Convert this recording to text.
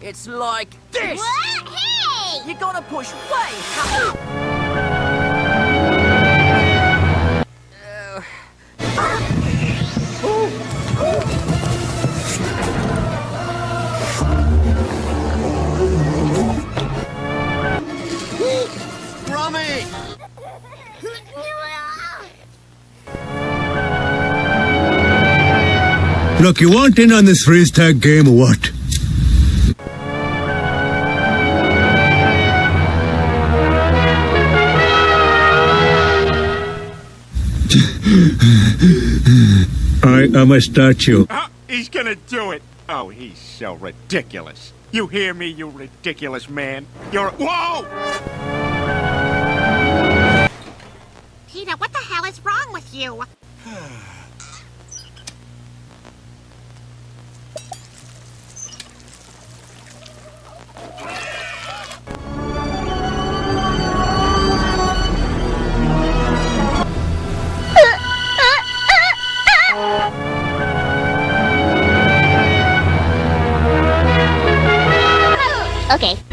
It's like this! What? Hey! You gotta push way harder. Rummy! Look, you want in on this freeze tag game or what? I am a statue. Ah, he's gonna do it. Oh, he's so ridiculous. You hear me, you ridiculous man? You're. Whoa! Peter, what the hell is wrong with you? Okay.